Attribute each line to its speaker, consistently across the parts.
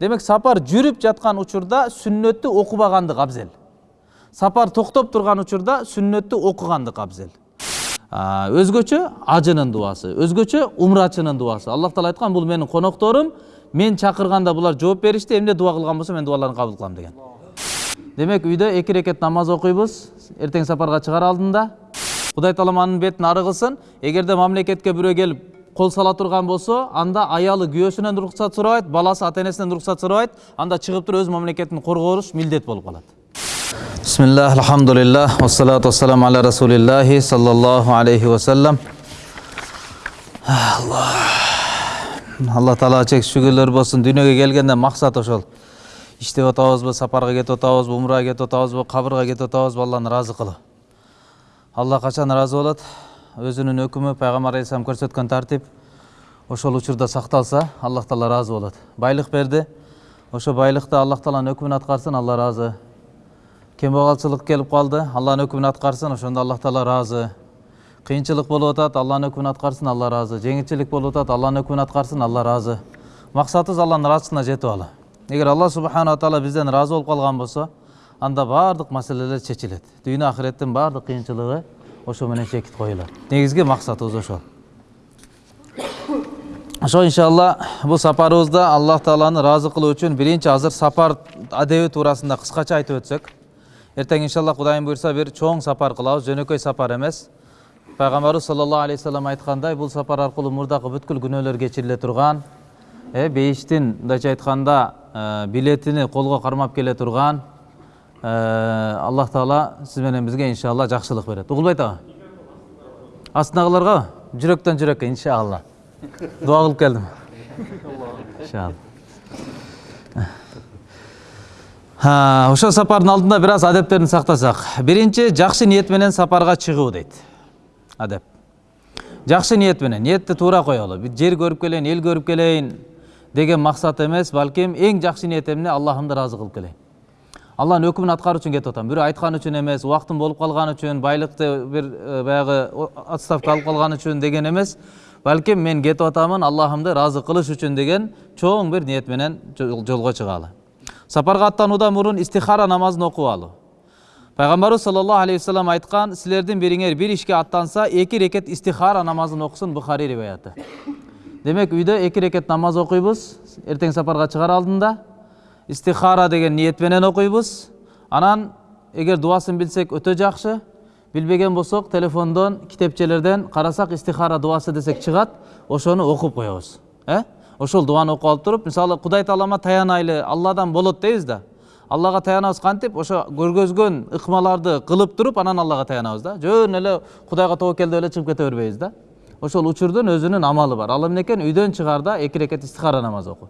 Speaker 1: демек сапар жүрүп жаткан учурда сүннөттү окубагандык абзел сапар токтоп турган учурда сүннөттү окугандык абзел өзгөчө ажынын дубасы өзгөчө умрачынын дубасы аллах таала айткан бул менин конокторум мен чакырганда булар жооп беришти эмне дуба кылган болсо мен дубаларын кабыл кылам деген демек үйдө эки рекет намаз окуйбуз эртең сапарга чыгаар алдында кудай таалам анын бетин ары кылсын эгерде мамлекетке бирөө келип кол сала турган болсо анда аялы күйөөсүнөн уруксат сурабайт баласы ата энесинен уруксат сурабайт анда чыгып туруп өз мамлекетин коргош милдет болуп калат бисмиллах алхамдулиллах вассалату вассаламу аля расулиллахи саллаллаху алейхи вассалам. Алла таалага чек шүгүрлөр болсун дүйнөгө келгенде максат ошол. Иштеп атабызбы сапарга кетип атабызбы умрага кетип атабызбы кабырга кетип атабызбы алланы ыраазы кылуу алла качан ыраазы болот өзүнүн өкүмү пайгамбар алейхисалам көрсөткөн тартип ошол учурда сакталса аллах таала ыраазы болот байлык берди ошо байлыкты аллах тааланын өкүмүн аткарсын алла ыраазы кембагалчылык келип калды алланын өкүмүн аткарсын ошондо аллах таала ыраазы кыйынчылык болуп атат алланын өкүмүн аткарсын алла ыраазы жеңилчилик болуп атат алланын өкүмүн аткарсын алла ыраазы максатыбыз алланын ыраазысына жетип алуу эгер алла субханала таала бизден ыраазы болуп калган болсо анда баардык маселелер чечилет дүйнө акыреттин баардык кыйынчылыгы ошо менен чекит коюлат негизги максатыбыз ошол ошо иншалла бул сапарыбызда аллах тааланы ыраазы кылуу үчүн биринчи азыр сапар адеби туурасында кыскача айтып өтсөк. Эртең иншалла кудайым буйрса бир чоң сапар кылабыз жөнөкөй сапар эмес. Пайгамбарыбыз саллаллаху алейхи вассалам айткандай бул сапар аркылуу мурдакы бүткүл күнөөлөр кечириле турган. Э бейиштин мындайча айтканда э, билетини колго кармап келе турган. Аллах таала сиз менен бизге иншалла жакшылык берет угулбайт аба астындагыларга жүрөктөн жүрөккө иншалла дуа кылып Ха, ошо сапардын алдында бир аз адептерин сактасак биринчи жакшы ниет менен сапарга чыгуу дейт адеп жакшы ниет менен ниетти туура коелу жер көрүп келейин эл көрүп келейин деген максат эмес балким эң жакшы ниет эмне аллахымды ыраазы кылып келейин алланын өкүмүн аткаруу үчүн кетип атам үчүн эмес убактым болуп калган үчүн байлыкты бир э, баягы о- отставка алып калган үчүн деген эмес балким мен кетип атамын аллахымды ыраазы кылыш үчүн деген чоң бир ниет менен жол- жолго чыгалы сапарга аттануудан мурун истихара намазын окуп алуу пайгамбарыбыз саллаллаху алейхи вассалам айткан силердин бириңер бир ишке аттанса эки рекет истихара намазын окусун бухари риваяты демек үйдө эки рекет намаз окуйбуз эртең сапарга чыгаар алдында. Истихара деген ниет менен окуйбуз анан эгер дубасын билсек өтө жакшы билбеген болсок телефондон китепчелерден карасак истихара дубасы десек чыгат ошону окуп коебуз э ошол дубаны окуп алып туруп мисалы кудай таалама таянайлы алладан болот дейбиз да аллага таянабыз кантип ошо көргөзгөн ыкмаларды кылып туруп анан аллага таянабыз да жөн эле кудайга тобокел деп эле чыгып кете бербейбиз да ошол учурдун өзүнүн амалы бар ал эмне экен үйдөн чыгаарда эки рекет истихара намаз оку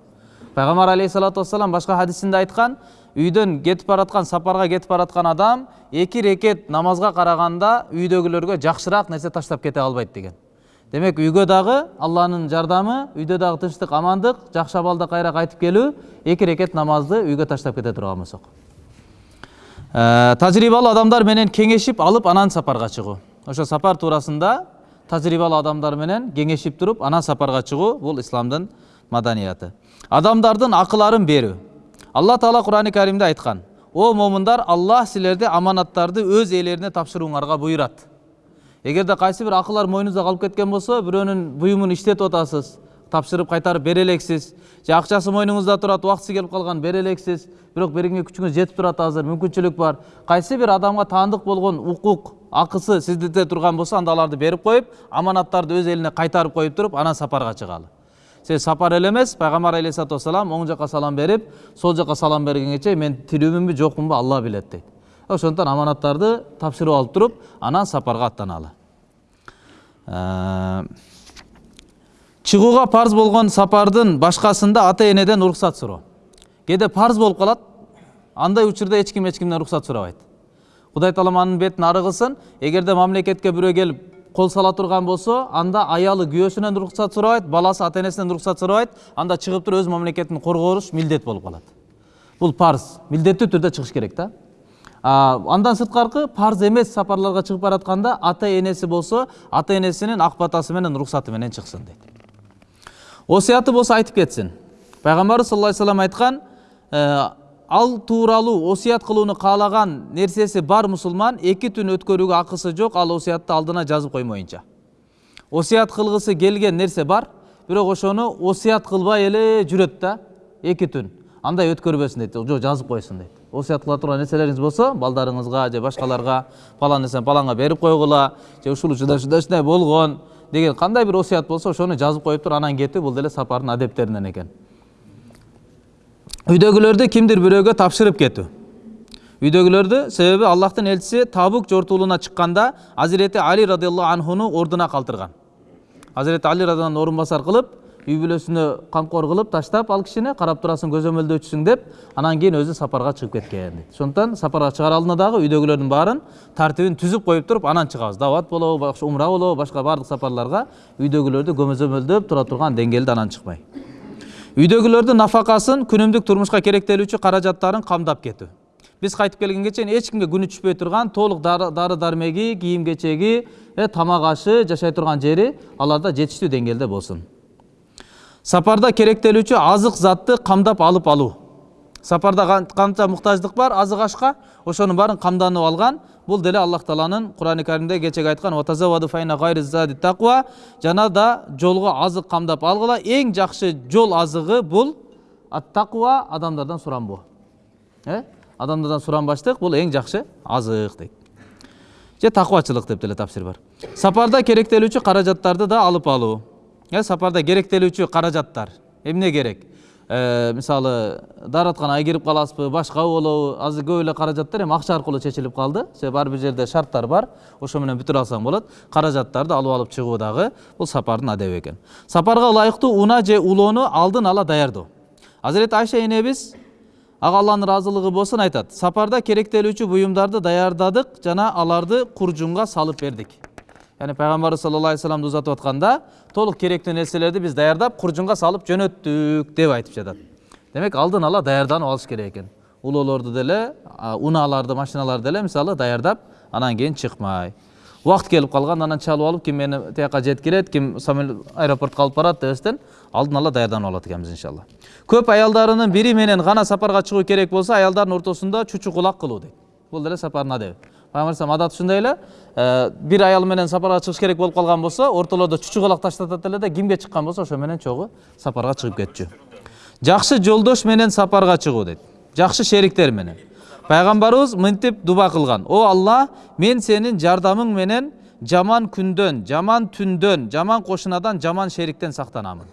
Speaker 1: пайгамбар алейхисалату вассалам башка хадисинде айткан үйдөн кетип бараткан сапарга кетип бараткан адам эки рекет намазга караганда үйдөгүлөргө жакшыраак нерсе таштап кете албайт деген демек үйгө дагы алланын жардамы үйдө дагы тынчтык амандык жакшы абалда кайра кайтып келүү эки рекет намазды үйгө таштап кете турган болсок Ә, тажрыйбалуу адамдар менен кеңешип алып анан сапарга чыгуу ошо сапар туурасында тажрыйбалуу адамдар менен кеңешип туруп анан сапарга чыгуу бул исламдын маданияты адамдардын акыларын берүү алла таала курани каримде айткан о момундар аллах силерди аманаттарды өз ээлерине тапшырууңарга буйрат эгерде кайсы бир акылар мойнуңузда калып кеткен болсо бирөөнүн буюмун иштетип атасыз тапшырып кайтарып бере элексиз же акчасы мойнуңузда турат убактысы келип калган бере элексиз бирок берүүгө күчүңүз жетип турат азыр мүмкүнчүлүк бар кайсы бир адамга таандык болгон укук акысы сиздите турган болсо анда аларды коюп аманаттарды өз элине кайтарып коюп туруп анан сапарга чыгалы себеби сапар эле эмес пайгамбар алейхисалату вассалам оң жака салам берип сол жака салам бергенге мен тирүүмүнбү жокмунбу алла билет дейт ошондуктан аманаттарды тапшырып алып туруп анан сапарга аттаналы чыгууга парз болгон сапардын башкасында ата энеден уруксат суроо кээде парз болуп калат андай учурда эч ким эч кимден уруксат сурабайт кудай таалам анын бетин ары кылсын эгерде мамлекетке бирөө келип кол сала турган болсо анда аялы күйөөсүнөн уруксат сурабайт баласы ата энесинен уруксат сурабайт анда чыгып туруп өз мамлекетин коргош милдет болуп калат бул парз милдеттүү түрдө чыгыш керек да андан сырткаркы парз эмес сапарларга чыгып баратканда ата энеси болсо ата энесинин ак батасы менен уруксаты менен чыксын дейт айтып кетсин пайгамбарыбыз саллаллаху алейхи вассалам айткан э, ал тууралуу осуят кылууну каалаган нерсеси бар мусулман эки түн өткөрүүгө акысы жок ал осуятты алдына жазып коймоюнча. Осуят кылгысы келген нерсе бар бирок ошону осуят кылбай эле жүрөт да эки түн. Андай өткөрбөсүн дейт жок жазып койсун дейт. Осуят кыла турган нерселериңиз болсо балдарыңызга же башкаларга палан нерсени паланга берип койгула же ушул ушундай ушундай ушундай болгон деген кандай бир осуят болсо ошону жазып коюп туруп анан кетүү бул деле сапардын адептеринен экен. Үйдөгүлөрдү кимдир бирөөгө тапшырып кетүү үйдөгүлөрдү себеби аллахтын элчиси табук жортуулуна чыкканда азирети али радиаллаху анхуну ордуна калтырган азирети али радиаллаху орун басар кылып үй бүлөсүнө камкор кылып таштап ал кишини карап турасың көзөмөлдөчүсүң деп анан кийин өзү сапарга чыгып кеткен дейт ошондуктан сапарга чыгаар алдында дагы үйдөгүлөрдүн баарын тартибин түзүп коюп туруп анан чыгабыз дават болобу умра болобу башка баардык сапарларга үйдөгүлөрдү көзөмөлдөп тура турган деңгээлде анан чыкпай үйдөгүлөрдүн нафакасын күнүмдүк турмушка керектелүүчү каражаттарын камдап кетүү биз кайтып келгенге чейин эч кимге күнү түшпөй турган толук дары дармеги кийим кечеги тамак ашы жашай турган жери аларда жетиштүү деңгээлде болсун сапарда керектелүүчү азык затты камдап алып алуу сапарда канча муктаждык бар азык ашка ошонун баарын камданып алган бул деле аллах тааланын курани каримде кечеги айткан жана да жолго азык камдап алгыла эң жакшы жол азыгы бул аттакуа адамдардан суранбоо э? Адамдардан суранбаштык бул эң жакшы азык дейт же такубачылык деп деле тафсир бар. Сапарда керектелүүчү каражаттарды да алып алуу э сапарда керектелүүчү каражаттар эмне керек. Мисалы дааратканага кирип каласызбы башка болобу азыр көп эле каражаттар эми акча аркылуу чечилип калды себеби ар бир жерде шарттар бар ошо менен бүтүрө алсаң болот каражаттарды алып алып чыгуу дагы бул сапардын адеби экен сапарга ылайыктуу унаа же улоону алдын ала даярдоо азирети айша энебиз ага алланын ыраазылыгы болсун айтат сапарда керектелүүчү буюмдарды даярдадык жана аларды куржунга салып бердик яғни пайғамбарымыз саллаллаху алейхи вассаламды ұзатып жатқанда толық керекті нәрселерді біз даярдап құржынға салып жөнөттүк деп айтып жатат демек алдын ала даярданып алыш керек экен улоолорду деле унааларды машиналарды деле мисалы даярдап анан кийин чыкмай убакыт келип калган анан чалып алып ким мени тияка жеткирет ким аэропортко алып барат дебестен алдын ала даярданып алат экенбиз иншалла көп аялдарынын бири менен гана сапарга чыгуу керек болсо аялдардын ортосунда чучугулак кылуу дейт бул деле сапардын адеби алейхисалам адаты ушундай эле. Бир аял менен сапарга чыгыш керек болуп калган болсо ортолордо чучугулак таштатат эле да кимге чыккан болсо ошо менен чогуу сапарга чыгып кетчү. Жакшы жолдош менен сапарга чыгуу дейт. Жакшы шериктер менен. Пайгамбарыбыз мынтип дуба кылган. О алла мен сенин жардамың менен жаман күндөн жаман түндөн жаман кошунадан жаман шериктен сактанамын.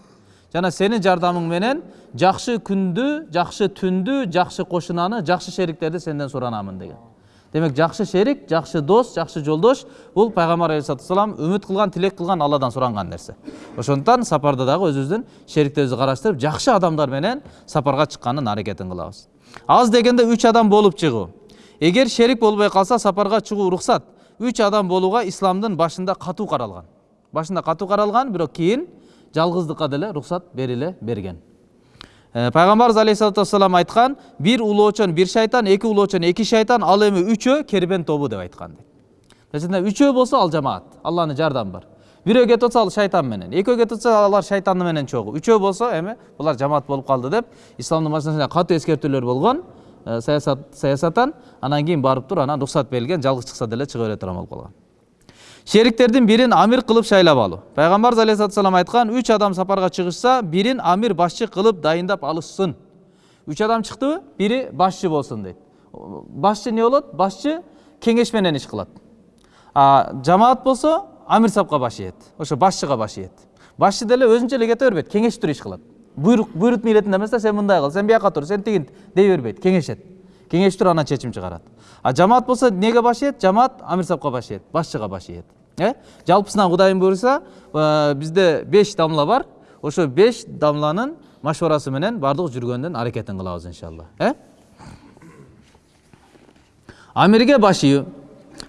Speaker 1: Жана сенин жардамың менен жакшы күндү жакшы түндү жакшы кошунаны жакшы шериктерди сенден суранамын деген. Демек жакшы шерик жакшы дос жакшы жолдош. Бул пайгамбар алейхисалату вассалам үмүт кылган тилек кылган алладан суранган нерсе ошондуктан сапарда дагы өзүбүздүн шериктерибизди караштырып жакшы адамдар менен сапарга чыккандын аракетин кылабыз аз дегенде үч адам болуп чыгуу эгер шерик болбой калса сапарга чыгуу уруксат үч адам болууга исламдын башында катуу каралган башында катуу каралган бирок кийин жалгыздыкка деле уруксат бериле берген. Пайгамбарыбыз алейхисалату вассалам айткан бир улоочон бир шайтан эки улоочон эки шайтан ал эми үчөө кербен тобу деп айткан дейт үчөө болсо ал жамаат алланын жардамы бар. Бирөө кетип атса ал шайтан менен экөө кетип атса алар шайтаны менен чогуу. Үчөө болсо эми булар жамаат болуп калды деп исламдын машинасында катуу эскертүүлөр болгон саясат саясаттан анан кийин барып туруп анан уруксат берилген жалгыз чыкса деле чыга бере турган болуп калган. Шериктердин бирин амир кылып шайлап алуу пайгамбарыбыз алейхисалату вассалам айткан үч адам сапарга чыгышса бирин амир башчы кылып дайындап алышсын үч адам чыктыбы бири башчы болсун дейт башчы эмне болот башчы кеңеш менен иш кылат жамаат болсо амир сапка баш ийет ошо башчыга баш ийет башчы деле өзүнчө эле кете бербейт кеңешип иш кылат буйрук буйрут милетинде эмес да сен мындай кыл сен бияка тур сен тигинт дей бербейт кеңешет. Кеңешип туруп анан чечим чыгарат. А жамаат болсо эмнеге баш ийет жамаат амир сапка баш ийет башчыга баш ийет э? Жалпысынан кудайым буюрса бизде беш дамла бар. Ошо беш дамланын машорасы менен баардыгыбыз жүргөндүн аракетин кылабыз иншалла. Э? Амирге баш ийүү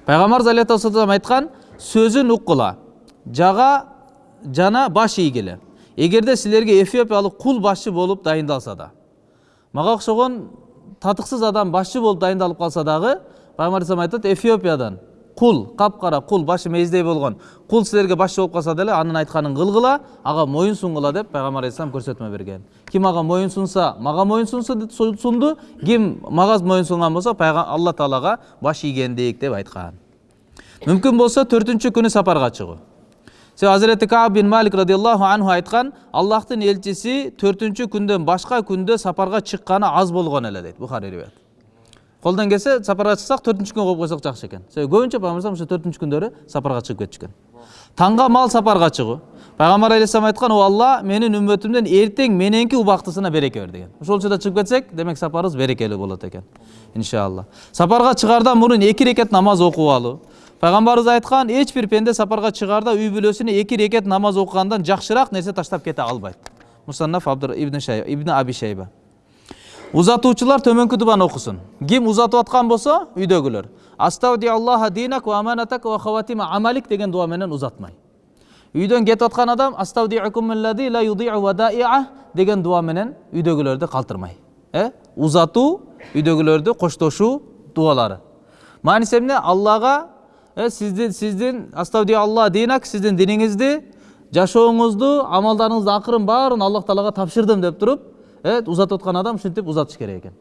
Speaker 1: пайгамбарыбыз алейхисалам айткан сөзүн уккула жага жана баш ийгиле эгерде силерге эфиопиялык кул башчы болуп дайындалса да мага окшогон татыксыз адам башчы болуп дайындалып калса дагы пайгамбар айтат эфиопиядан кул капкара кул башы мейиздей болгон. Кул силерге башчы болуп калса деле анын айтканын кылгыла ага моюн сунгула деп пайгамбар алейхисалам көрсөтмө берген. Ким ага моюн сунса мага моюн сунду. Ким мага моюн сунган болсо алла таалага баш ийгендик деп айткан. Мүмкүн болсо төртүнчү күнү сапарга чыгуу себеби азирети кааб бин малик радиаллаху анху айткан аллахтын элчиси төртүнчү күндөн башка күндө сапарга чыкканы аз болгон эле дейт. Бухари колдон келсе сапарга чыксак төртүнчү күн коюп койсок жакшы экен себеби көбүнчө пайгамбар ушу төртүнчү күндөрү сапарга чыгып кетишкен таңга мал сапарга чыгуу пайгамбар алейхисалам айткан о алла менин үммөтүмдөн эртең мененки убактысына береке бер деген. Ошол учурда чыгып кетсек демек сапарыбыз берекелүү болот экен иншалла. Сапарга чыгардан мурун эки рекет намаз окуп алуу пайгамбарыбыз айткан эч бир пенде сапарга чыгарда үй бүлөсүнө эки рекет намаз окугандан жакшыраак нерсе таштап кете албайт мусаннаф ибн ибн аби шайба. Узатуучулар төмөнкү дубаны окусун ким узатып аткан болсо үйдөгүлөр астаудиаллаха динак ва аманатак ва хаватима амалик деген дуа менен узатмай үйдөн кетип аткан адам деген дуа менен үйдөгүлөрдү калтырмай э узатуу үйдөгүлөрдү коштошуу дубалары мааниси эмне аллага сиздин сиздин астаудиалла динак сиздин диниңизди жашооңузду амалдарыңыздын акырын баарын аллах таалага тапшырдым деп туруп узатып аткан адам ушинтип узатыш керек экен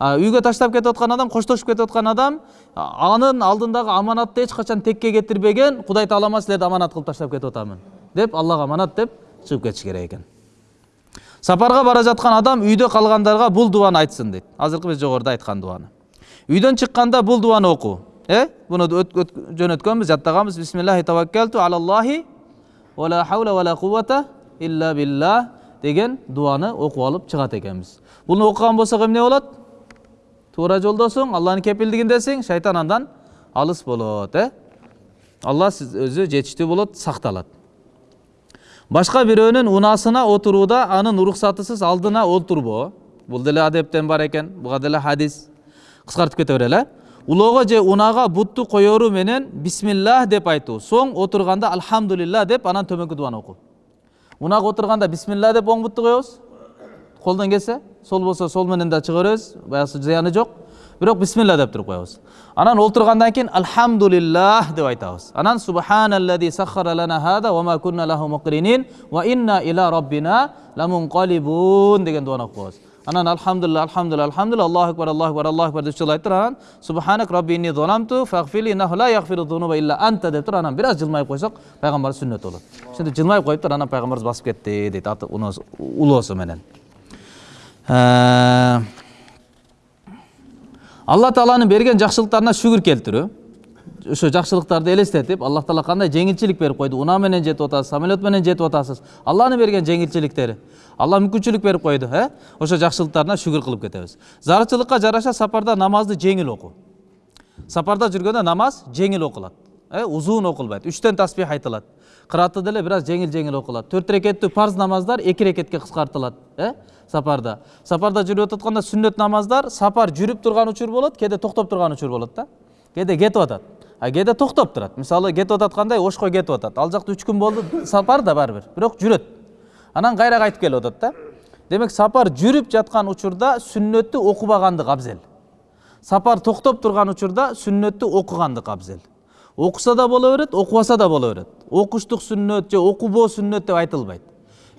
Speaker 1: үйгө таштап кетип аткан адам коштошуп кетип аткан адам анын алдындагы аманатты эч качан текке кетирбеген кудай таалама силерди аманат кылып таштап кетип атамын деп аллага аманат деп чыгып кетиш керек экен сапарга бара жаткан адам үйдө калгандарга бул дубаны айтсын дейт азыркы биз жогоруда айткан дубаны үйдөн чыкканда бул дубаны окуу э буну жөнөткөнбүз жаттаганбыз бисмиллахи таваккалту алаллахи ла хаула илля деген дуаны окуп алып чыгат экенбиз буну окуган болсок эмне болот туура жолдосуң алланын кепилдигиндесиң шайтан андан алыс болот э алла сиз өзү жетиштүү болот сакталат башка бирөөнүн унаасына отурууда анын уруксатысыз алдына олтурбоо бул деле адептен бар экен буга деле хадис. Кыскартып кете берели улоого же унаага бутту коеру менен бисмиллах деп айтуу соң отурганда альхамдулилла деп анан төмөнкү дубаны окуу унага отурганда бисмилла деп оң бутты коебуз колдон келсе сол болсо сол менен да чыга беребиз баягысы зыяны жок бирок бисмилла деп туруп коебуз анан олтургандан кийин альхамдулиллах деп айтабыз анан субханаллади сахара лана хада ва ма кунна лаху мукринин ва инна иля раббина ламункалибун деген дубаны окуп коебуз анан алхамдулилла алхамдулилла аллаху акбар аллаху акбар аллаху акбар деп үч жолу айтып туруп анан субханак рабби инни заламту фагфирли иннаху ла ягфиру зунуба илля анта деп туруп анан бир аз жылмайып койсок пайгамбарыбыз сүннөт болот ошентип жылмайып ошо жакшылыктарды элестетип аллах таала кандай жеңилчилик берип койду унаа менен жетип атасыз самолет менен жетип атасыз алланын берген жеңилчиликтери алла мүмкүнчүлүк берип койду э ошо жакшылыктарына шүгүр кылып кетебиз зарылчылыкка жараша сапарда намазды жеңил окуу сапарда жүргөндө намаз жеңил окулат э узун окулбайт үчтөн таспих айтылат кырааты деле бир аз жеңил жеңил окулат төрт рекеттүү парз намаздар эки рекетке кыскартылат э сапарда. Сапарда жүрүп атканда сүннөт намаздар сапар жүрүп турган учур болот кээде токтоп турган учур болот да кээде кетип атат а кээде токтоп турат мисалы кетип ататкандай ошко кетип атат ал жакта үч күн болду сапар да баары бир бирок жүрөт анан кайра кайтып келип атат да демек сапар жүрүп жаткан учурда сүннөттү окубагандык абзел сапар токтоп турган учурда сүннөттү окугандык абзел окуса да боло берет окубаса да боло берет окуштук сүннөт же окубоо сүннөт деп айтылбайт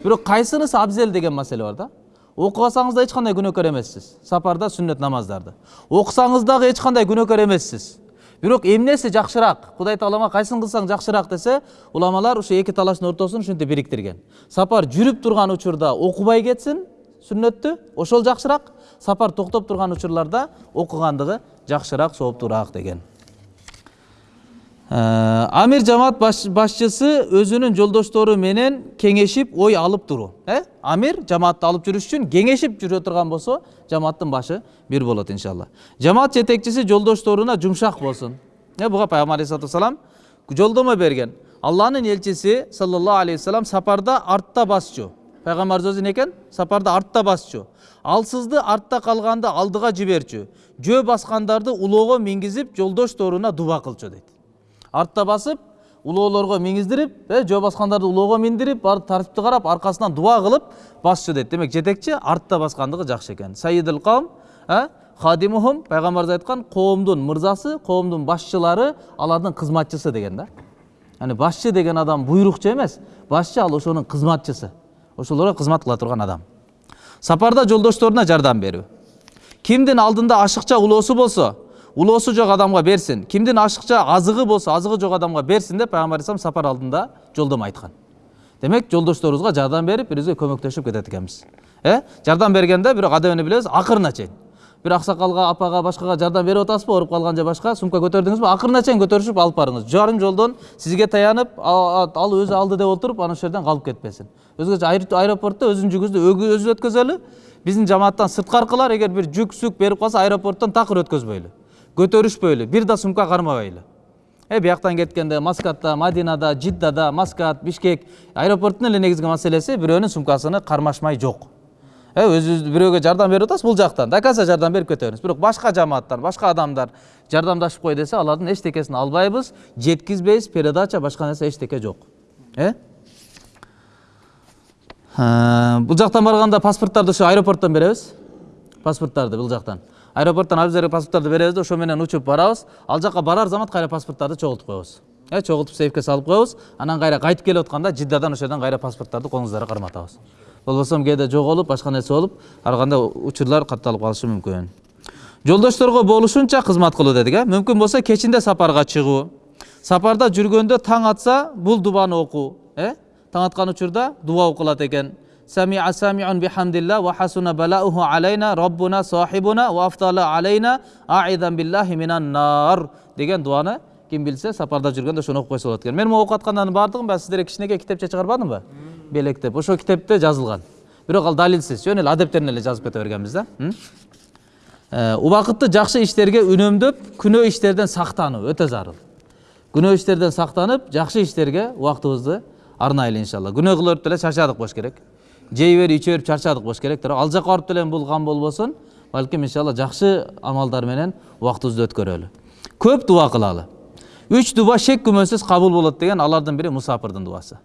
Speaker 1: бирок кайсынысы абзел деген маселе бар да. Окубасаңыз да эч кандай күнөөкөр эмессиз сапарда сүннөт намаздарды. Окусаңыз дагы эч кандай күнөөкөр эмессиз бирок эмнеси жакшыраак кудай таалама кайсын кылсаң жакшыраак десе уламалар ушу эки талаштын ортосун ушинтип бириктирген сапар жүрүп турган учурда окубай кетсин сүннөттү ошол жакшыраак. Сапар токтоп турган учурларда окугандыгы жакшыраак сооптуураак деген. Амир жамаат башчысы өзүнүн жолдоштору менен кеңешип ой алып туруу амир жамаатты алып жүрүш үчүн кеңешип жүрө турган болсо жамааттын башы бир болот иншалла жамаат жетекчиси жолдошторуна жумшак болсун э буга пайгамбар вассалам жолдомо берген алланын элчиси саллаллаху алейхи вассалам сапарда артта басчу пайгамбарыбыз өзү экен сапарда артта басчу алсызды артта калганды алдыга жиберчү жөө баскандарды улоого мингизип жолдошторуна дуба кылчу дейт артта басып улоолорго миңиздирип э жөө баскандарды улоого миндирип барып тартипти карап аркасынан дуба кылып басчу дейт. Демек жетекчи артта баскандыгы жакшы экен. Саидил кавм хадимухум пайгамбарыбыз айткан коомдун мырзасы коомдун башчылары алардын кызматчысы деген да. Яни башчы деген адам буйрукчу эмес. Башчы ал ошонун кызматчысы. Ошолорго кызмат кыла турган адам. Сапарда жолдошторуна жардам берүү. Кимдин алдында ашыкча улоосу болсо улоосу жок адамга берсин кимдин ашыкча азыгы болсо азыгы жок адамга берсин деп пайгамбар алейхисалам сапар алдында жолдомо айткан демек жолдошторубузга жардам берип бири бирибизге көмөктөшүп кетет экенбиз э жардам бергенде бирок адабын билебиз акырына чейин бир аксакалга апага башкага жардам берип атасызбы ооруп калган же башка сумка көтөрдүңүзбү акырына чейин көтөрүшүп алып барыңыз жарым жолдон сизге таянып ал өзү алды деп отуруп анан ошол жерден калып кетпесин өзгөчө аэро- аэропортто өзүнүн жүгүңүздү өгү- өзү өткөзөлү биздин жамааттан сырткаркылар эгер бир жүк сүк берип калса аэропорттон такыр өткөзбөйлү көтөрүшпөйлү бир да сумка кармабайлы э бияктан кеткенде маскатта мадинада жиддада маскат бишкек аэропорттун эле негизги маселеси бирөөнүн сумкасыны кармашмай жок э өзүбүз бирөөгө жардам берип атасыз бул жактан до конца жардам берип кетебиз бирок башка жамааттар башка адамдар жардамдашып кой десе алардын эчтекесин албайбыз жеткизбейбиз передача башка нерсе эчтеке жок Э, бул жактан барганда паспорттарды ошо аэропорттон беребиз паспорттарды бул жактан аэропорттон абиздерге паспорттарды беребиз да ошо менен учуп барабыз ал жака барар замат кайра паспорттарды чогултуп коебуз э чогултуп сейфке салып коебуз анан кайра кайтып келип атканда жиддадан ошол жерден кайра паспорттарды колуңуздарга карматабыз болбосо кээде жоголуп башка нерсе болуп ар кандай учурлар катталып калышы мүмкүн жолдошторго болушунча кызмат кылуу дедик э мүмкүн болсо кечинде сапарга чыгуу сапарда жүргөндө таң атса бул дубаны окуу э таң аткан учурда дуба окулат экен самиун бихамдилла ва хасуна балауху алейна роббуна сахибуна ва афдала алейна аидан биллахи минан нар деген дуаны ким билсе сапарда жүргөндө ошону окуп койсо болот экен мен могу окуп баардыгын баягы сиздерге кичинекей китепче чыгарбадымбы белектеп ошол китепте жазылган бирок ал далилсиз жөн эле адептерин эле жазып кете бергенбиз да убакытты жакшы иштерге үнөмдөп күнөө иштерден сактануу өтө зарыл күнөө иштерден сактанып жакшы иштерге убактыбызды арнайлы иншалла күнөө берип деле чарчадык болуш керек жей берип иче берип чарчадык болуш керек бирок ал жака барып деле бул кам болбосун балким иншалла жакшы амалдар менен убактыбызды өткөрөлү. Көп дуба кылалы. Үч дуба шек күмөнсүз кабыл болот деген алардын бири мусапырдын дубасы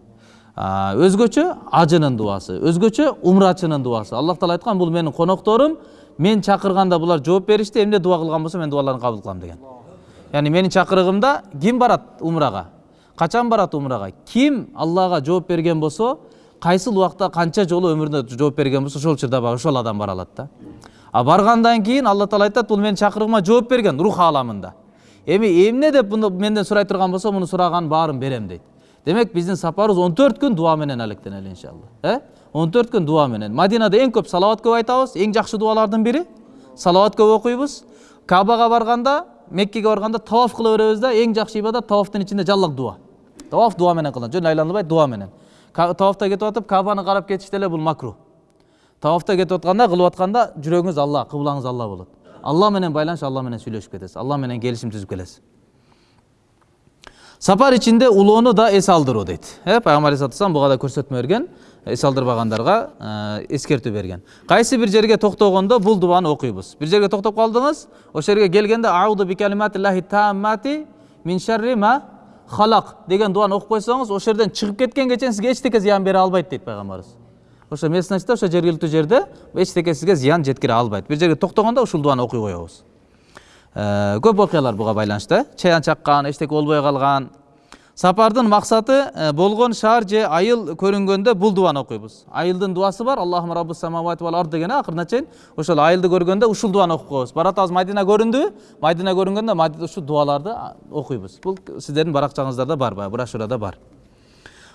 Speaker 1: өзгөчө ажынын дубасы өзгөчө умрачынын дубасы аллах таала айткан бул менин конокторум мен чакырганда булар жооп беришти эмне дуба кылган болсо мен дубаларын кабыл кылам деген. Яғни менің чакырыгымда ким барат умрага? Качан барат умрага? Ким аллага жооп берген болсо кайсыл убакта канча жолу өмүрүндө жооп берген болсо ошол учурда баягы ошол адам бара алат да. А баргандан кийин алла таала айтат бул менин чакырыгыма жооп берген рух ааламында эми эмне деп муну менден сурай турган болсо муну сураган баарын берем дейт демек биздин сапарыбыз он төрт күн дуа менен алектенели иншалла. Э он төрт күн дуа менен. Мадинада эң көп салават көп айтабыз эң жакшы дубалардын бири салават көп окуйбуз кабага барганда меккеге барганда таваф кыла беребиз да эң жакшы ибадат тавафтын ичинде жаллак дуа. Таваф дуа менен кылынат жөн айланбай дуа менен. Ка- тавафта кетип атып кабаны карап кетиш деле бул макруh тавафта кетип атканда кылып атканда жүрөгүңүз алла кыблаңыз алла болот алла менен байланыш алла менен сүйлөшүп кетесиз алла менен келишим түзүп келесиз сапар ичинде улоону да эс алдыруу дейт э пайгамбар алейхисалату вассалам буга да көрсөтмө берген эс алдырбагандарга эскертүү берген кайсы бир жерге токтогондо бул дубаны окуйбуз бир жерге токтоп калдыңыз ошол жерге келгенде ауду бикалиматиллахи тааммати мин шарри ма халак деген дуаны окуп койсоңуз ошол жерден чыгып кеткенге чейин сизге эчтеке зыян бере албайт дейт пайгамбарыбыз ошо местностьта ошо жергиликтүү жерде эчтеке сизге зыян жеткире албайт бир жерге токтогондо ушул дуаны окуй коебуз Э, көп окуялар буга байланыштуу чаян чаккан эчтеке болбой калган сапардын максаты э, болгон шаар же айыл көрүнгөндө бул дубаны окуйбуз айылдын дубасы бар аллахума раббус самавати вал ард деген э, акырына чейин ошол айылды көргөндө ушул дубаны окуп коебуз баратабыз мадина көрүндүбү мадина көрүнгөндө ушул дубаларды а, окуйбуз бул сиздердин баракчаңыздарда бар баягы брошюрада бар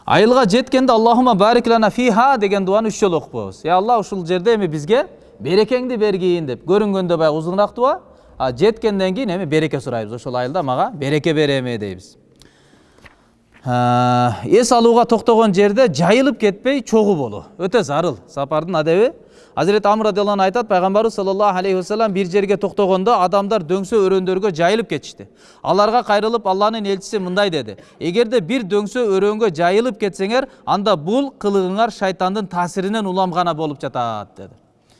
Speaker 1: айылга жеткенде аллахума барик лана фиха деген дуаны үч жолу окуп коебуз е алла ушул жерде эми бизге берекеңди бергин деп көрүнгөндө баягы узуныраак дуба жеткенден кийин эми береке сурайбыз ошол айылда мага береке бер эми дейбиз эс алууга токтогон жерде жайылып кетпей чогуу болуу. Өтө зарыл. Сапардын адеби. Азирети амр радиаллаху айтат пайгамбарыбыз саллаллаху алейхи вассалам бир жерге токтогондо адамдар дөңсө өрөөндөргө жайылып кетишти. Аларга кайрылып алланын элчиси мындай деди. Эгерде бир дөңсө өрөөнгө жайылып кетсеңер анда бул кылыгыңар шайтандын таасиринен улам гана болуп жатат деди.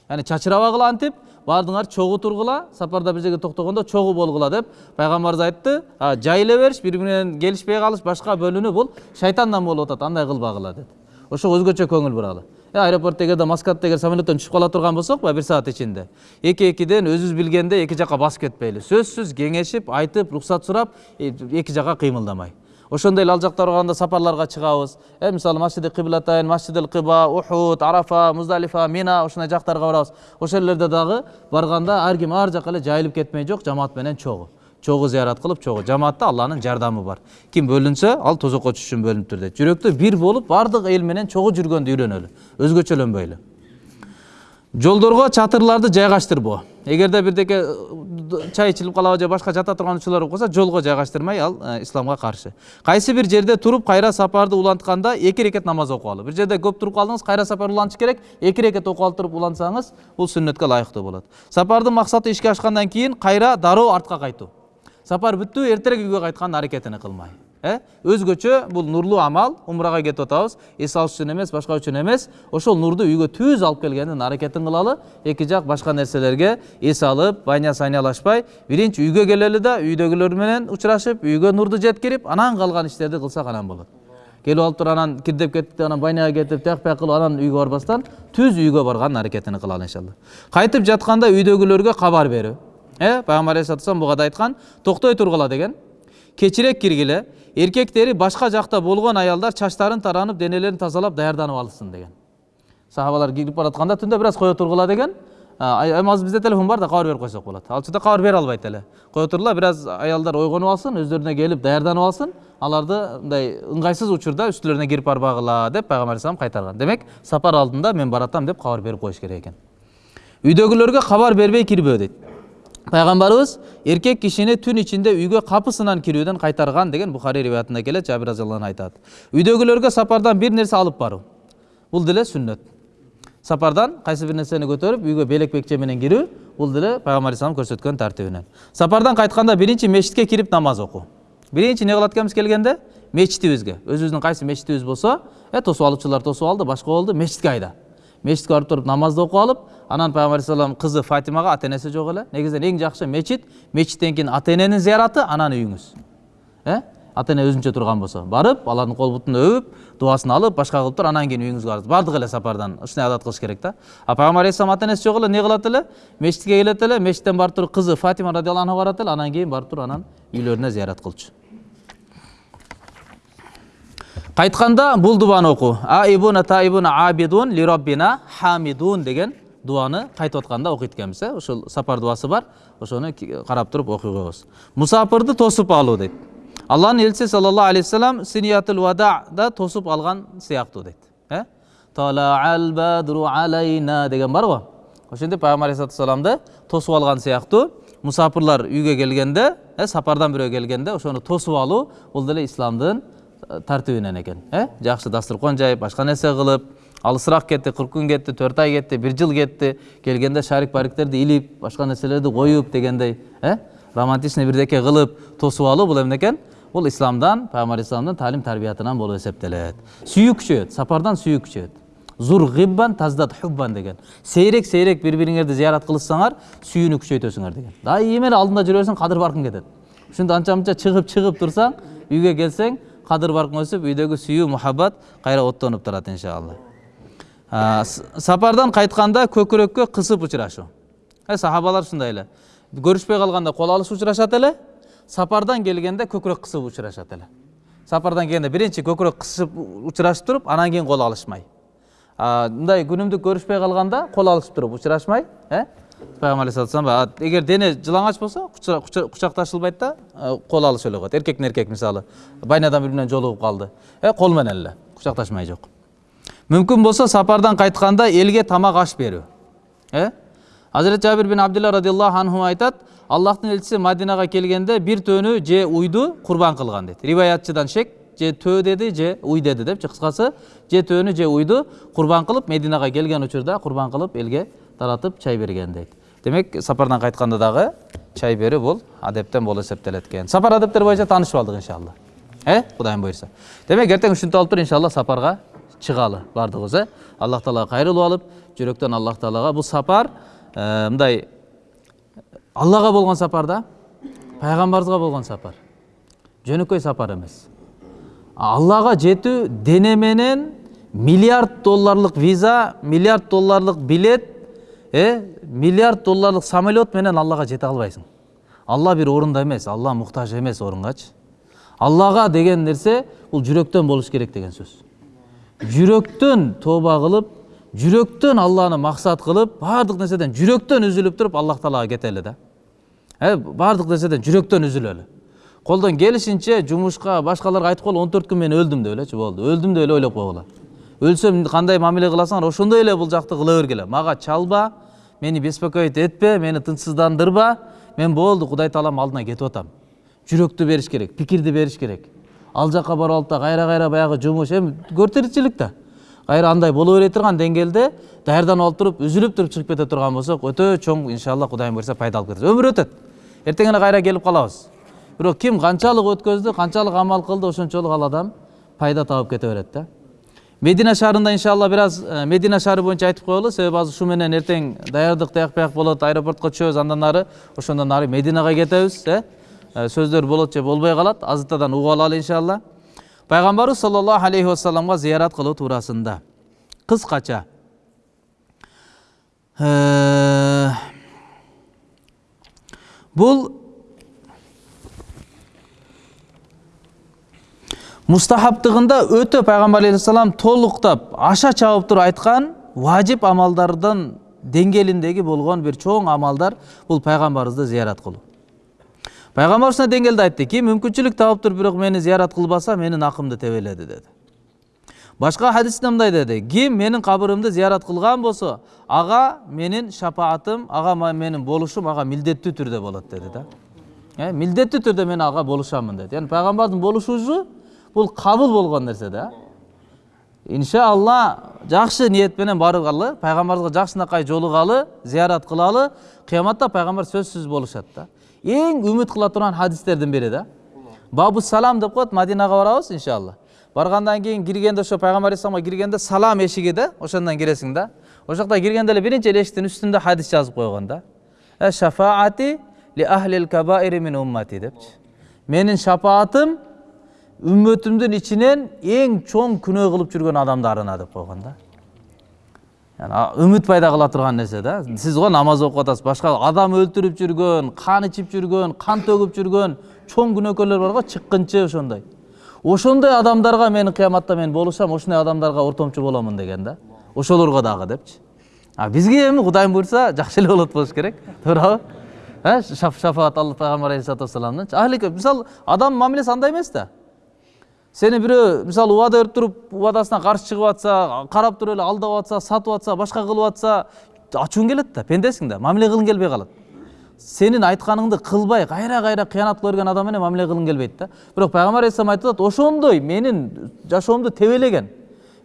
Speaker 1: Яғни чачырабагыла антип баардыгыңар чогуу тургула. Сапарда бир жерге токтогондо чогуу болгула деп пайгамбарыбыз айтты. Жайыла бериш бири бири менен келишпей калыш башка бөлүнүү бул. Шайтандан болуп атат андай кылбагыла деди ошого өзгөчө көңүл буралы. Аэропортто эгерде маскатта эгер самолеттон түшүп кала турган болсок баягы бир саат ичинде. Эки экиден өзүбүз билгенде эки жака басып кетпейли. Сөзсүз кеңешип айтып уруксат сурап эки жака кыймылдамай. Ошондой эле ал жактарга барганда сапарларга чыгабыз. Э мисалы масжиди кыблатайн масжидил кыба ухуд арафа муздалифа мина ушундай жактарга барабыз. Ошол жерлерде дагы барганда ар ким ар жака эле жайылып кетмей жок жамаат менен чогуу чогуу зыярат кылып чогуу жамаатта алланын жардамы бар. Ким бөлүнсө ал тозокко түшүш үчүн бөлүнүптүр дейт. Жүрөктө бир болуп баардык эл менен чогуу жүргөндү үйрөнөлү. Өзгөчөлөнбөйлү жолдорго чатырларды жайгаштырбоо. Эгерде бирдеке чай ичилип калабы же башка жата турган учурлар болуп калса жолго жайгаштырмай ал исламга каршы кайсы бир жерде туруп кайра сапарды улантканда эки рекет намаз окуп бир жерде көп туруп калдыңыз кайра сапар улантыш керек эки рекет окуп алып туруп улантсаңыз бул сүннөткө ылайыктуу болот сапардын максаты ишке ашкандан кийин кайра дароо артка кайтуу сапар бүттү эртерээк үйгө кайткандын аракетин кылмай э? Өзгөчө бул нурлуу амал умрага кетип атабыз. Эс алыш үчүн эмес башка үчүн эмес. Ошол нурду үйгө түз алып келгендин аракетин кылалы. Эки жак башка нерселерге эс алып байня сайнялашпай биринчи үйгө келели да үйдөгүлөр менен учурашып үйгө нурду жеткирип анан калган иштерди кылсак анан болот. Келип алып туруп анан кирдеп кеттик анан байняга кетип тияк бияк кылып анан үйгө барбастан түз үйгө баргандын аракетин кылалы иншалла. Кайтып жатканда үйдөгүлөргө кабар берүү. Э пайгамбар алейхисалату буга да айткан токтой тургула деген. Кечирээк киргиле эркектери башка жакта болгон аялдар чачтарын таранып денелерин тазалап даярданып алышсын деген сахабалар кирип баратканда түндө бир аз кое тургула деген азыр бизде телефон бар да кабар берип койсок болот ал учурда кабар бере албайт эле кое тургула бир аз аялдар ойгонуп алсын өздөрүнө келип даярданып алсын аларды мындай ыңгайсыз учурда үстүлөрүнө кирип барбагыла деп пайгамбар алейхисалам кайтарган демек сапар алдында мен баратам деп кабар берип коюш керек экен үйдөгүлөргө кабар бербей кирбөө дейт пайгамбарыбыз эркек кишини түн ичинде үйгө капысынан кирүүдөн кайтарган деген бухари риwаятында келет жабир разиаллаху айтат үйдөгүлөргө сапардан бир нерсе алып баруу бул деле сүннөт сапардан кайсы бир нерсени көтөрүп үйгө белек бекче менен кирүү бул деле пайгамбар алейхисалам көрсөткөн тартибинен сапардан кайтканда биринчи мечитке кирип намаз окуу биринчи эмне кылат экенбиз келгенде мечитибизге өзүбүздүн кайсы мечитибиз болсо э тосуп алуучулар тосуп алды башка болду мечитке айда. Мечитке барып туруп намазды окуп алып анан пайгамбар алейхисалам кызы фатимага ата энеси жок эле негизинен эң жакшы мечит мечиттен кийин ата эненин зыяраты анан үйүңүз э ата эне өзүнчө турган болсо барып алардын кол бутун өбүп дубасын алып башка кылып туруп анан кийин үйүңүзгө барасыз баардык эле сапардан ушундай адат кылыш керек да а пайгамбар алейхисалам ата энеси жок эле эмне кылат эле мечитке келет эле мечиттен барып туруп кызы фатима радиаллаху анха барат эле анан кийин барып туруп анан үйлөрүнө зыярат кылчу кайтканда бул дубаны окуу аибуна таибуна абидун ли роббина хамидун деген дубаны кайтып атканда окуйт экенбиз э ушул сапар дубасы бар ошону карап туруп окуй коебуз мусапырды тосуп алуу дейт алланын элчиси саллаллаху алейхи вассалам синиятул вадада тосуп алган сыяктуу дейт э талаал бадру алайна деген барго ошентип пайгамбар алейхисалату тосуп алган сыяктуу мусапырлар үйгө келгенде э сапардан бирөө келгенде ошону тосуп алуу бул деле исламдын тартибинен экен э жакшы дастуркон жайып башка нерсе кылып алысыраак кетти кырк күн кетти төрт ай кетти бир жыл кетти келгенде шарик бариктерди илип башка нерселерди коюп дегендей э романтичный бирдеке кылып тосуп алуу бул эмне экен бул исламдан пайгамбар алейхисаламдын таалим тарбиятынан болуп эсептелет сүйүү күчөйөт сапардан сүйүү күчөйөт зур гиббан таздат хуббан деген. Сейрек сейрек бири бириңерди зыярат кылышсаңар сүйүүнү күчөйтөсүңөр деген. Дайыма эле алдында жүрө берсең кадыр баркың кетет ушинтип анча мынча чыгып чыгып турсаң үйгө келсең кадыр баркың өсүп үйдөгү сүйүү мухаббат кайра оттонуп турат иншалла. Сапардан кайтканда көкүрөккө кысып учурашуу э сахабалар ушундай эле көрүшпөй калганда кол алышып учурашат эле сапардан келгенде көкүрөк кысып учурашат эле сапардан келгенде биринчи көкүрөк кысып учурашып туруп анан кийин кол алышмай мындай күнүмдүк көрүшпөй калганда кол алышып туруп учурашмай э? Пайгамбар алейхисалам эгер дене жылаңач болсо кучакташылбайт да кол алышып эле коет эркектин эркек мисалы байнадан бири менен жолугуп калды э кол менен эле кучакташмай жок мүмкүн болсо сапардан кайтканда элге тамак аш берүү э азирет жабир бин абдилла радиаллаху анху айтат аллахтын элчиси мадинага келгенде бир төнү же уйду курбан кылган дейт риваятчыдан шек же төө деди же уй деди депчи кыскасы же төөнү же уйду курбан кылып мединага келген учурда курбан кылып элге таратып чай берген дейт демек сапардан кайтканда дагы чай берүү бул адептен болуп эсептелет экен сапар адептери боюнча таанышып алдык иншалла э кудайым буюрса демек эртең ушинтип алып туруп иншалла сапарга чыгалы баардыгыбыз э? Аллах таалага кайрылып алып жүрөктөн аллах таалага бул сапар мындай аллага болгон сапар да пайгамбарыбызга болгон сапар. Жөнөкөй сапар эмес. Аллага жетүү дене менен миллиард долларлык виза миллиард долларлык билет э миллиард долларлык самолет менен аллага жете албайсың. Алла бир орунда эмес алла муктаж эмес орунгачы аллага деген нерсе бул жүрөктөн болуш керек деген сөз. Жүрөктөн тооба кылып жүрөктөн алланы максат кылып баардык нерседен жүрөктөн үзүлүп туруп аллах таалага кетели да. Э баардык нерседен жүрөктөн үзүлөлү колдон келишинче жумушка башкаларга айтып коелу он төрт күн мен өлдүм деп элечи болду өлдүм деп эле ойлоп койгула өлсөм кандай мамиле кыласыңар ошондой эле бул жакты кыла бергиле мага чалба мени беспокоить этпе мени тынчсыздандырба мен болду кудай таалам алдына кетип атам. Жүрөктү бериш керек пикирди бериш керек. Ал жака барып алып да кайра кайра баягы жумуш эми тиричилик да кайра андай боло бере турган деңгээлде даярданып алып туруп үзүлүп туруп чыгып кете турган болсок өтө чоң иншалла кудайым буюрса пайда алып кетебиз өмүр өтөт эртең эле кайра келип калабыз бирок ким канчалык өткөздү канчалык амал кылды ошончолук ал адам пайда табып кете берет да. Медина шаарында иншалла бир аз медина шаары боюнча айтып коелу себеби азыр ушу менен эртең даярдык тияк бияк болот аэропортко түшөбүз андан ары ошондон ары мединага кетебиз э Сөздөр болот же болбой калат азыртадан угуп алалы иншалла пайгамбарыбыз саллаллаху алейхи вассаламга зыярат кылуу туурасында кыскача бул мустахабтыгында өтө пайгамбар алейхисалам толуктап аша чабып туруп айткан важип амалдардын деңгээлиндеги болгон бир чоң амалдар бул пайгамбарыбызды зыярат кылуу пайгамбар ушундай деңгээлде айтты ким мүмкүнчүлүк таап туруп бирок мени зыярат кылбаса менин акымды тебеледи деди башка хадисте мындай деди ким менин кабырымды зыярат кылган болсо ага менин шапаатым ага менин болушум ага милдеттүү түрдө болот деди да. Милдеттүү түрдө мен ага болушамын деди яғни пайгамбардын болушусу бул кабыл болгон нерсе да. Иншалла жакшы ниет менен баргалы пайгамбарыбызга жакшынакай жолугалы зыярат кылалы кыяматта пайгамбар сөзсүз болушат да. Эң үмүт кыла турган хадистердин бири да бабу салам деп коет мадинага барабыз иншалла баргандан кийин киргенде ошо пайгамбар алейхисаламга киргенде салам эшиги да ошондон киресиң да ошол жакта киргенде эле биринчи эле эшиктин үстүндө хадис жазып койгон да «Э, шафаати ли ахлил кабаири мин уммати депчи менин шапаатым үммөтүмдүн ичинен эң чоң күнөө кылып жүргөн адамдарына деп койгон да үмүт пайда кыла турган нерсе да сиз го намаз окуп атасыз башка адам өлтүрүп жүргөн кан ичип жүргөн кан төгүп жүргөн чоң күнөөкөрлөр бар го чыккынчы ошондой ошондой адамдарга мен кыяматта мен болушам ошондой адамдарга ортомчу боломун деген да ошолорго дагы депчи а бизге эми кудайым буюрса жакшы эле болот болуш керек туурабы шафаат алла пайгамбар алейхисалату вассаламдын ахли мисалы адам мамилеси андай эмес да сени бирөө мисалы убада берип туруп убадасына каршы чыгып атса карап туруп эле алдап атса сатып атса башка кылып атса ачууң келет да пендесиң да мамиле кылгың келбей калат сенин айтканыңды кылбай кайра кайра кыянат берген адам менен мамиле кылгың келбейт да. Бирок пайгамбар алейхисалам айтып атат ошондой менин жашоомду тебелеген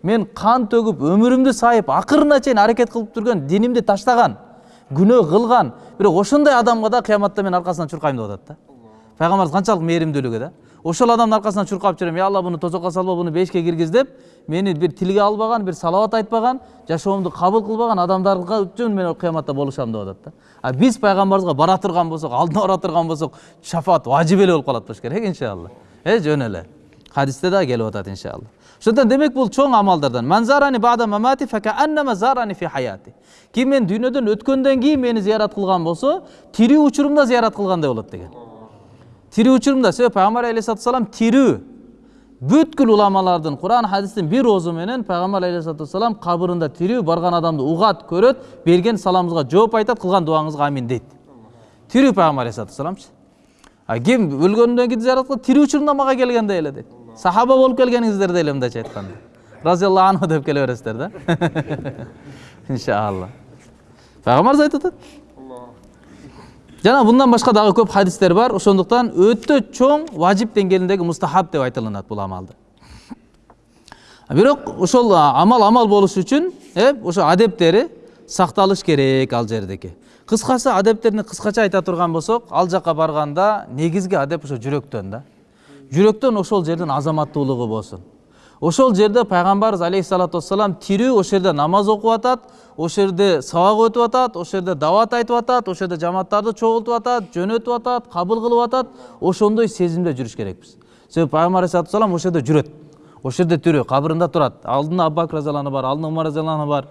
Speaker 1: мен кан төгүп өмүрүмдү сайып акырына чейин аракет кылып жүргөн динимди таштаган күнөө кылган бирок ошондой адамга да кыяматта мен аркасынан чуркайм деп атат да пайгамбарыбыз канчалык мээримдүүлүгү да. Ошол адамдын аркасынан чуркап жүрөм. Ey алла буну тозокко салба буну бешикке киргиз деп мени бир тилге албаган бир салават айтпаган жашоомду кабыл кылбаган адамдарга үчүн мен кыяматта болушам деп атат да. А биз пайгамбарыбызга бара турган болсок алдына бара турган болсок шафаат важип эле болуп калат болуш керек иншалла. Э жөн эле. Хадисте дагы келип атат иншалла. Ошондуктан демек бул чоң амалдардан. Ким мен дүйнөдөн өткөндөн кийин мени зыярат кылган болсо тирүү учурумда зыярат кылгандай болот деген. Тирүү учурунда себеби пайгамбар алейхисалату вассалам тирүү бүткүл уламалардын куран хадистин бир оозу менен пайгамбар алейхисалату вассалам кабырында тирүү барган адамды угат көрөт берген саламыңызга жооп айтат кылган дуаңызга амин дейт тирүү пайгамбар алейхисалату вассаламчы а ким өлгөндөн кийин зыярат кылат тирүү учурунда мага келгендей эле дейт сахаба болуп келгениңиздердей эле мындайча айтканда разиаллаху анху деп келе бересиздер да иншалла пайгамбарыбыз айтып атат жана мындан башка дагы көп хадистер бар ошондуктан өтө чоң важип деңгээлиндеги мустахаб деп айтылынат бул амалды бирок ошол амал амал болуш үчүн э ошо адептери сакталыш керек ал жердеки кыскасы адептерин кыскача айта турган болсок ал жака барганда негизги адеп ошо жүрөктөн да жүрөктөн ошол жердин азаматтуулугу болсун ошол жерде пайгамбарыбыз алейхисалату вассалам тирүү ошол жерде намаз окуп атат ошол жерде сабак өтүп атат ошол жерде дават айтып атат ошол жерде жамааттарды чогултуп атат жөнөтүп атат кабыл кылып атат. Ошондой сезимде жүрүш керекпиз. Себеби пайгамбар алейхисалату вассалам ошол жерде жүрөт ошол жерде тирүү кабырында турат. Алдында абу анху бар алдында умар разиаллаху анху бар.